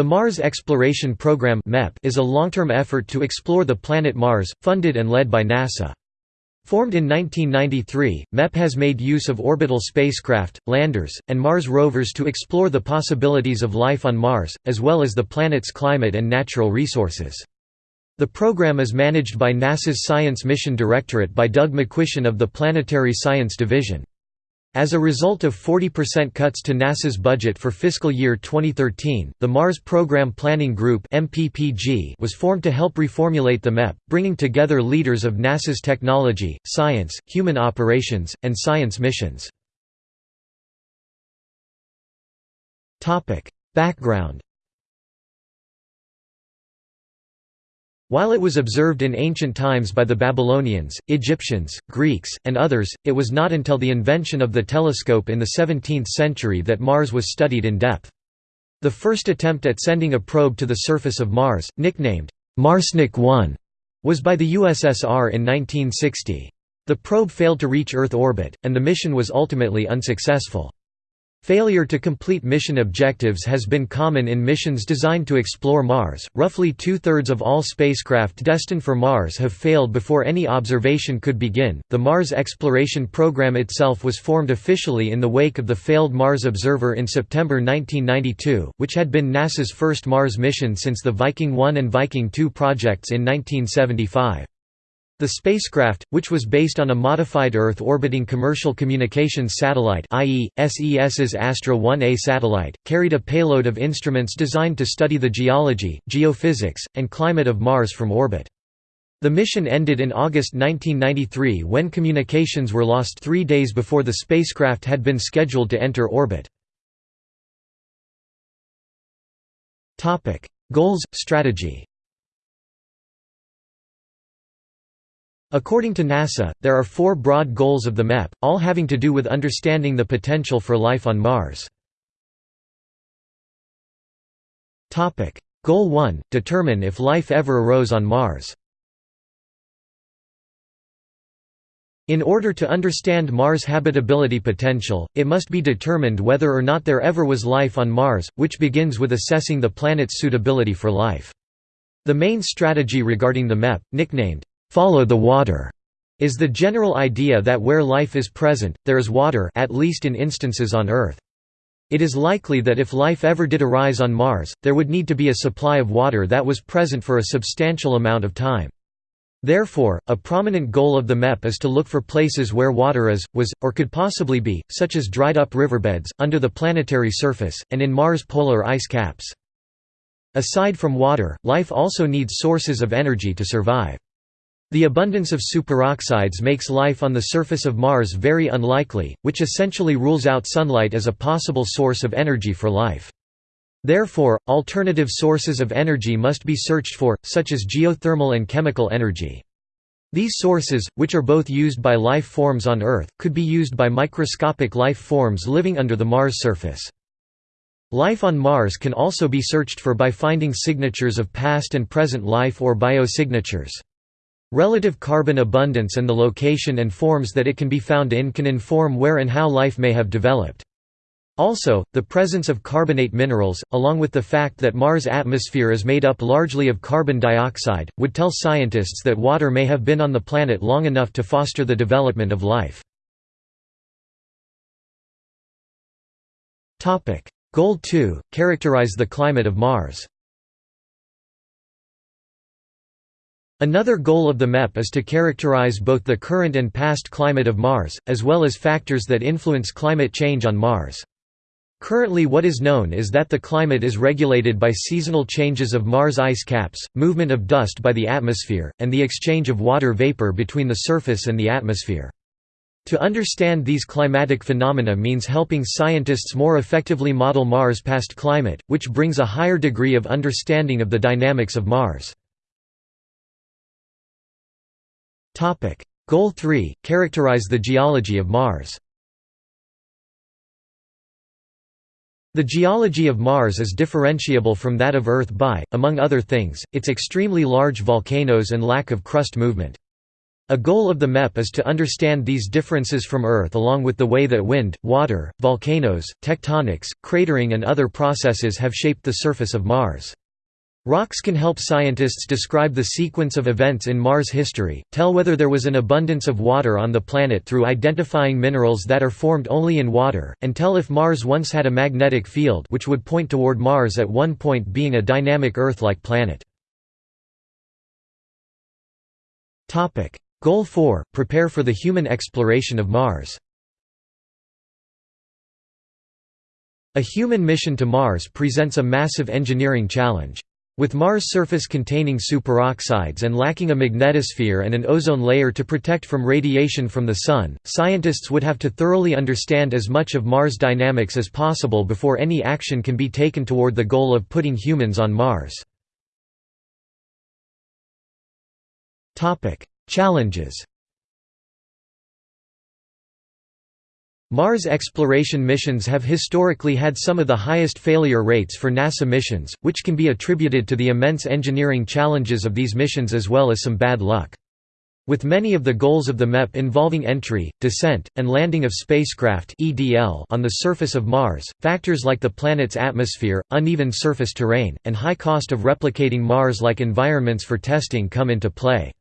The Mars Exploration Program is a long-term effort to explore the planet Mars, funded and led by NASA. Formed in 1993, MEP has made use of orbital spacecraft, landers, and Mars rovers to explore the possibilities of life on Mars, as well as the planet's climate and natural resources. The program is managed by NASA's Science Mission Directorate by Doug McQuistion of the Planetary Science Division. As a result of 40% cuts to NASA's budget for fiscal year 2013, the Mars Program Planning Group was formed to help reformulate the MEP, bringing together leaders of NASA's technology, science, human operations, and science missions. Background While it was observed in ancient times by the Babylonians, Egyptians, Greeks, and others, it was not until the invention of the telescope in the 17th century that Mars was studied in depth. The first attempt at sending a probe to the surface of Mars, nicknamed Marsnik 1, was by the USSR in 1960. The probe failed to reach Earth orbit, and the mission was ultimately unsuccessful. Failure to complete mission objectives has been common in missions designed to explore Mars. Roughly two thirds of all spacecraft destined for Mars have failed before any observation could begin. The Mars exploration program itself was formed officially in the wake of the failed Mars Observer in September 1992, which had been NASA's first Mars mission since the Viking 1 and Viking 2 projects in 1975. The spacecraft, which was based on a modified Earth-orbiting commercial communications satellite i.e., SES's Astra 1A satellite, carried a payload of instruments designed to study the geology, geophysics, and climate of Mars from orbit. The mission ended in August 1993 when communications were lost three days before the spacecraft had been scheduled to enter orbit. Goals, strategy According to NASA, there are four broad goals of the MEP, all having to do with understanding the potential for life on Mars. Goal 1 – Determine if life ever arose on Mars In order to understand Mars' habitability potential, it must be determined whether or not there ever was life on Mars, which begins with assessing the planet's suitability for life. The main strategy regarding the MEP, nicknamed follow the water is the general idea that where life is present, there is water at least in instances on Earth. It is likely that if life ever did arise on Mars, there would need to be a supply of water that was present for a substantial amount of time. Therefore, a prominent goal of the MEP is to look for places where water is, was, or could possibly be, such as dried-up riverbeds, under the planetary surface, and in Mars' polar ice caps. Aside from water, life also needs sources of energy to survive. The abundance of superoxides makes life on the surface of Mars very unlikely, which essentially rules out sunlight as a possible source of energy for life. Therefore, alternative sources of energy must be searched for, such as geothermal and chemical energy. These sources, which are both used by life forms on Earth, could be used by microscopic life forms living under the Mars surface. Life on Mars can also be searched for by finding signatures of past and present life or biosignatures. Relative carbon abundance and the location and forms that it can be found in can inform where and how life may have developed. Also, the presence of carbonate minerals, along with the fact that Mars' atmosphere is made up largely of carbon dioxide, would tell scientists that water may have been on the planet long enough to foster the development of life. Goal 2 – Characterize the climate of Mars Another goal of the MEP is to characterize both the current and past climate of Mars, as well as factors that influence climate change on Mars. Currently what is known is that the climate is regulated by seasonal changes of Mars ice caps, movement of dust by the atmosphere, and the exchange of water vapor between the surface and the atmosphere. To understand these climatic phenomena means helping scientists more effectively model Mars' past climate, which brings a higher degree of understanding of the dynamics of Mars. Goal 3 – Characterize the geology of Mars The geology of Mars is differentiable from that of Earth by, among other things, its extremely large volcanoes and lack of crust movement. A goal of the MEP is to understand these differences from Earth along with the way that wind, water, volcanoes, tectonics, cratering and other processes have shaped the surface of Mars. Rocks can help scientists describe the sequence of events in Mars' history, tell whether there was an abundance of water on the planet through identifying minerals that are formed only in water, and tell if Mars once had a magnetic field which would point toward Mars at one point being a dynamic Earth-like planet. Goal 4 – Prepare for the human exploration of Mars A human mission to Mars presents a massive engineering challenge. With Mars' surface containing superoxides and lacking a magnetosphere and an ozone layer to protect from radiation from the Sun, scientists would have to thoroughly understand as much of Mars dynamics as possible before any action can be taken toward the goal of putting humans on Mars. Challenges Mars exploration missions have historically had some of the highest failure rates for NASA missions, which can be attributed to the immense engineering challenges of these missions as well as some bad luck. With many of the goals of the MEP involving entry, descent, and landing of spacecraft on the surface of Mars, factors like the planet's atmosphere, uneven surface terrain, and high cost of replicating Mars-like environments for testing come into play.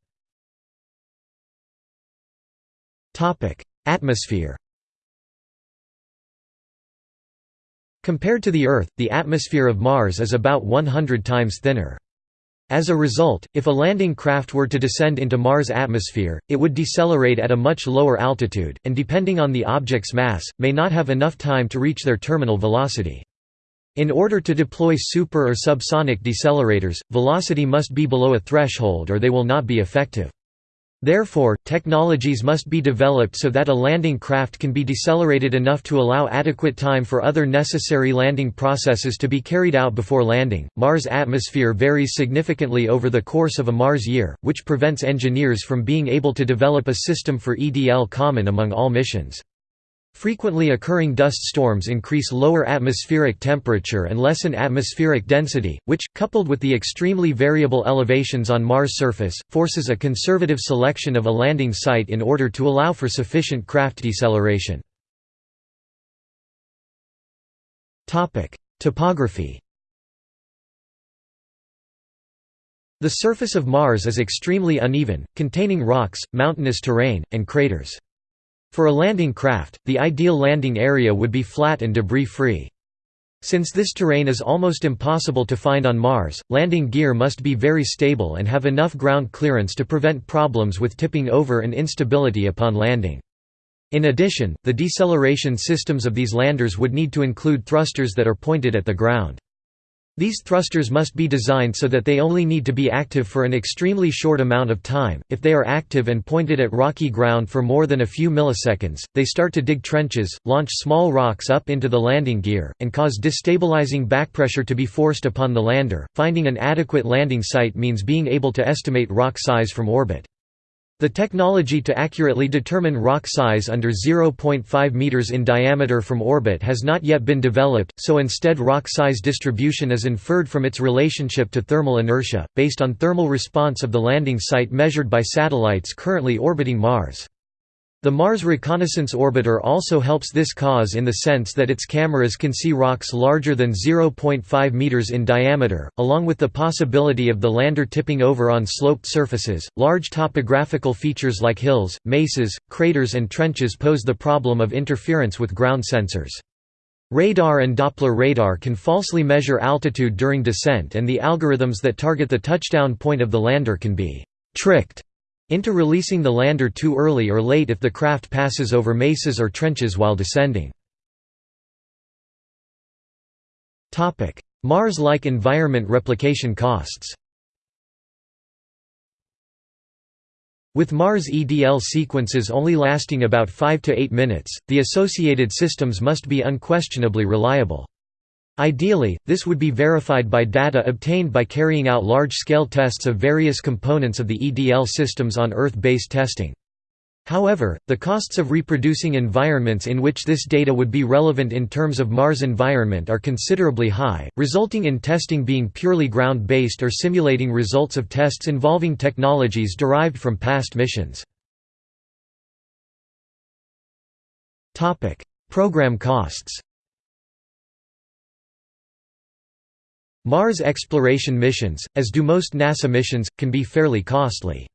Atmosphere Compared to the Earth, the atmosphere of Mars is about 100 times thinner. As a result, if a landing craft were to descend into Mars' atmosphere, it would decelerate at a much lower altitude, and depending on the object's mass, may not have enough time to reach their terminal velocity. In order to deploy super or subsonic decelerators, velocity must be below a threshold or they will not be effective. Therefore, technologies must be developed so that a landing craft can be decelerated enough to allow adequate time for other necessary landing processes to be carried out before landing. Mars' atmosphere varies significantly over the course of a Mars year, which prevents engineers from being able to develop a system for EDL common among all missions. Frequently occurring dust storms increase lower atmospheric temperature and lessen atmospheric density, which, coupled with the extremely variable elevations on Mars' surface, forces a conservative selection of a landing site in order to allow for sufficient craft deceleration. Topography The surface of Mars is extremely uneven, containing rocks, mountainous terrain, and craters. For a landing craft, the ideal landing area would be flat and debris-free. Since this terrain is almost impossible to find on Mars, landing gear must be very stable and have enough ground clearance to prevent problems with tipping over and instability upon landing. In addition, the deceleration systems of these landers would need to include thrusters that are pointed at the ground. These thrusters must be designed so that they only need to be active for an extremely short amount of time. If they are active and pointed at rocky ground for more than a few milliseconds, they start to dig trenches, launch small rocks up into the landing gear, and cause destabilizing backpressure to be forced upon the lander. Finding an adequate landing site means being able to estimate rock size from orbit. The technology to accurately determine rock size under 0.5 meters in diameter from orbit has not yet been developed, so instead rock size distribution is inferred from its relationship to thermal inertia, based on thermal response of the landing site measured by satellites currently orbiting Mars. The Mars Reconnaissance Orbiter also helps this cause in the sense that its cameras can see rocks larger than 0.5 meters in diameter, along with the possibility of the lander tipping over on sloped surfaces. Large topographical features like hills, mesas, craters, and trenches pose the problem of interference with ground sensors. Radar and Doppler radar can falsely measure altitude during descent, and the algorithms that target the touchdown point of the lander can be tricked into releasing the lander too early or late if the craft passes over mesas or trenches while descending. Mars-like environment replication costs With Mars EDL sequences only lasting about 5 to 8 minutes, the associated systems must be unquestionably reliable. Ideally, this would be verified by data obtained by carrying out large-scale tests of various components of the EDL systems on Earth-based testing. However, the costs of reproducing environments in which this data would be relevant in terms of Mars environment are considerably high, resulting in testing being purely ground-based or simulating results of tests involving technologies derived from past missions. Program costs Mars exploration missions, as do most NASA missions, can be fairly costly.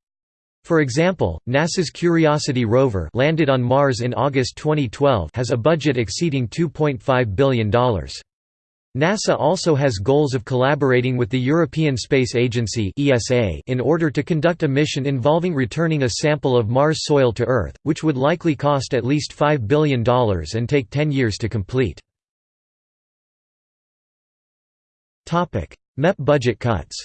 For example, NASA's Curiosity rover landed on Mars in August 2012 has a budget exceeding $2.5 billion. NASA also has goals of collaborating with the European Space Agency in order to conduct a mission involving returning a sample of Mars soil to Earth, which would likely cost at least $5 billion and take 10 years to complete. MEP budget cuts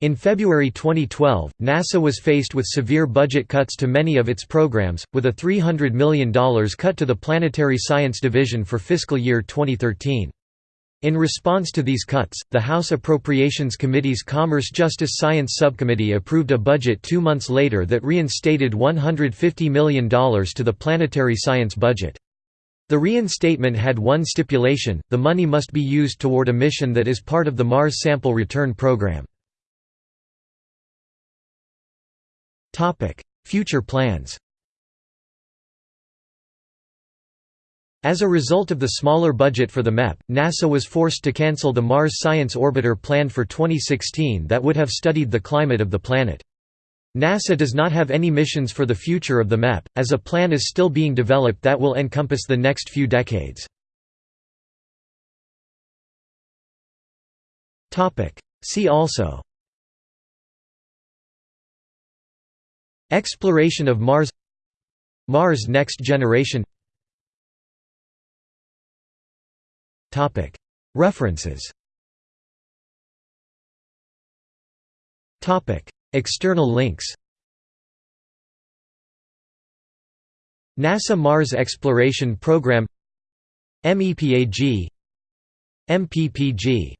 In February 2012, NASA was faced with severe budget cuts to many of its programs, with a $300 million cut to the Planetary Science Division for fiscal year 2013. In response to these cuts, the House Appropriations Committee's Commerce Justice Science Subcommittee approved a budget two months later that reinstated $150 million to the planetary science budget. The reinstatement had one stipulation, the money must be used toward a mission that is part of the Mars Sample Return Program. Future plans As a result of the smaller budget for the MEP, NASA was forced to cancel the Mars Science Orbiter planned for 2016 that would have studied the climate of the planet. NASA does not have any missions for the future of the MEP, as a plan is still being developed that will encompass the next few decades. See also. Exploration of Mars. Mars Next Generation. References External links. NASA Mars Exploration Program. MEPAG. MPPG